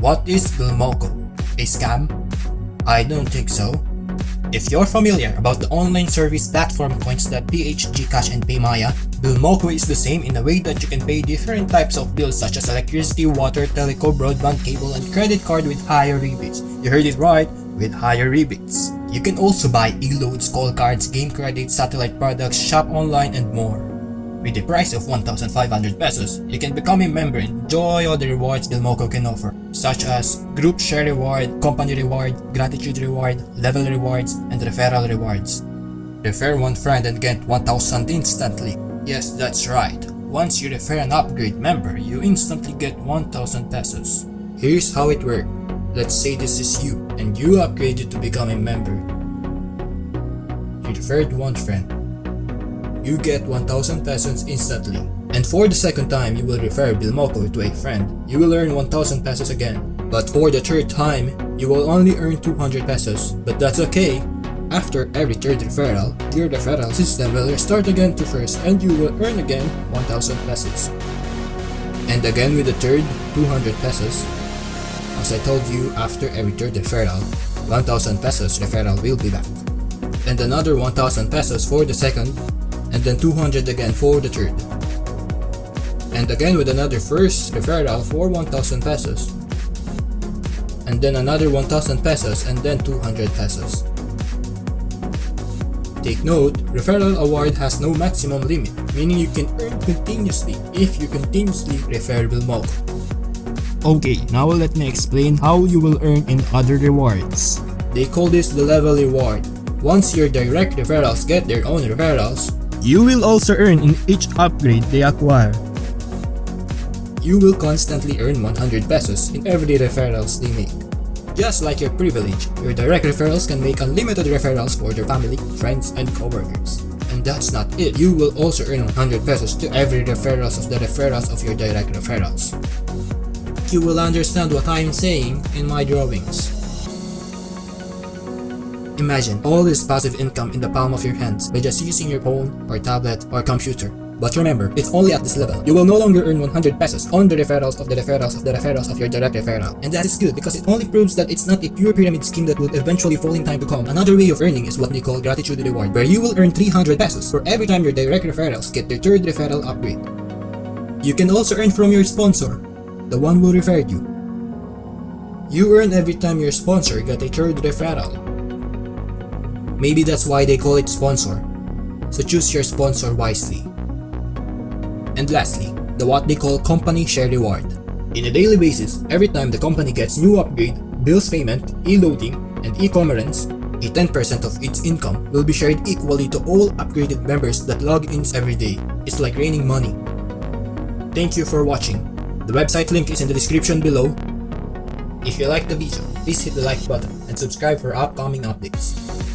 What is Bilmoco? A scam? I don't think so. If you're familiar about the online service platform coins.ph, GCash and Paymaya, Bilmoco is the same in a way that you can pay different types of bills such as electricity, water, teleco, broadband, cable, and credit card with higher rebates. You heard it right, with higher rebates. You can also buy e-loads, call cards, game credits, satellite products, shop online, and more. With the price of 1,500 pesos, you can become a member and enjoy all the rewards Bilmoco can offer, such as group share reward, company reward, gratitude reward, level rewards, and referral rewards. Refer one friend and get 1,000 instantly. Yes, that's right. Once you refer an upgrade member, you instantly get 1,000 pesos. Here's how it works. Let's say this is you, and you upgraded to become a member. You referred one friend, you get 1000 pesos instantly. And for the second time you will refer Bilmoco to a friend, you will earn 1000 pesos again. But for the third time, you will only earn 200 pesos. But that's okay. After every third referral, your referral system will restart again to first and you will earn again 1000 pesos. And again with the third, 200 pesos. As I told you, after every third referral, 1000 pesos referral will be back. And another 1000 pesos for the second, and then 200 again for the third. And again with another first referral for 1000 pesos. And then another 1000 pesos and then 200 pesos. Take note, referral award has no maximum limit, meaning you can earn continuously if you continuously refer Bilmoco. Okay, now let me explain how you will earn in other rewards. They call this the level reward. Once your direct referrals get their own referrals, you will also earn in each upgrade they acquire. You will constantly earn 100 pesos in every referrals they make. Just like your privilege, your direct referrals can make unlimited referrals for their family, friends, and coworkers. And that's not it, you will also earn 100 pesos to every referrals of the referrals of your direct referrals. You will understand what I am saying in my drawings. Imagine all this passive income in the palm of your hands by just using your phone or tablet or computer. But remember, it's only at this level. You will no longer earn 100 pesos on the referrals of the referrals of the referrals of your direct referral. And that is good because it only proves that it's not a pure pyramid scheme that will eventually fall in time to come. Another way of earning is what they call gratitude reward, where you will earn 300 pesos for every time your direct referrals get their third referral upgrade. You can also earn from your sponsor, the one who referred you. You earn every time your sponsor got a third referral. Maybe that's why they call it sponsor. So choose your sponsor wisely. And lastly, the what they call company share reward. In a daily basis, every time the company gets new upgrade, bills payment, e-loading, and e-commerce, a 10% of its income will be shared equally to all upgraded members that log in every day. It's like raining money. Thank you for watching. The website link is in the description below. If you liked the video, please hit the like button and subscribe for upcoming updates.